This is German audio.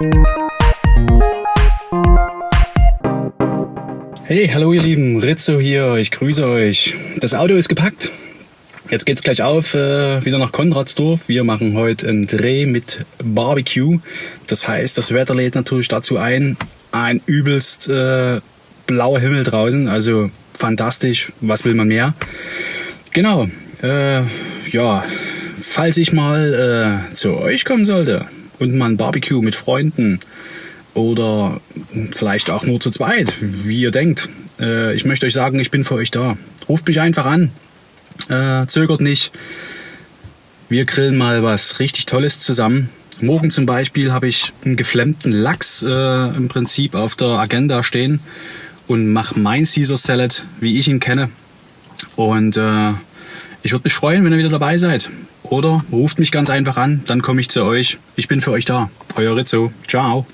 Hey, hallo ihr Lieben, Rizzo hier, ich grüße euch. Das Auto ist gepackt. Jetzt geht's gleich auf, äh, wieder nach Konradsdorf. Wir machen heute einen Dreh mit Barbecue. Das heißt, das Wetter lädt natürlich dazu ein. Ein übelst äh, blauer Himmel draußen, also fantastisch. Was will man mehr? Genau. Äh, ja, falls ich mal äh, zu euch kommen sollte und mal ein Barbecue mit Freunden oder vielleicht auch nur zu zweit, wie ihr denkt. Äh, ich möchte euch sagen, ich bin für euch da. Ruft mich einfach an. Äh, zögert nicht. Wir grillen mal was richtig Tolles zusammen. Morgen zum Beispiel habe ich einen geflammten Lachs äh, im Prinzip auf der Agenda stehen und mache mein Caesar Salad, wie ich ihn kenne. Und äh, ich würde mich freuen, wenn ihr wieder dabei seid. Oder ruft mich ganz einfach an, dann komme ich zu euch. Ich bin für euch da. Euer Rizzo. Ciao.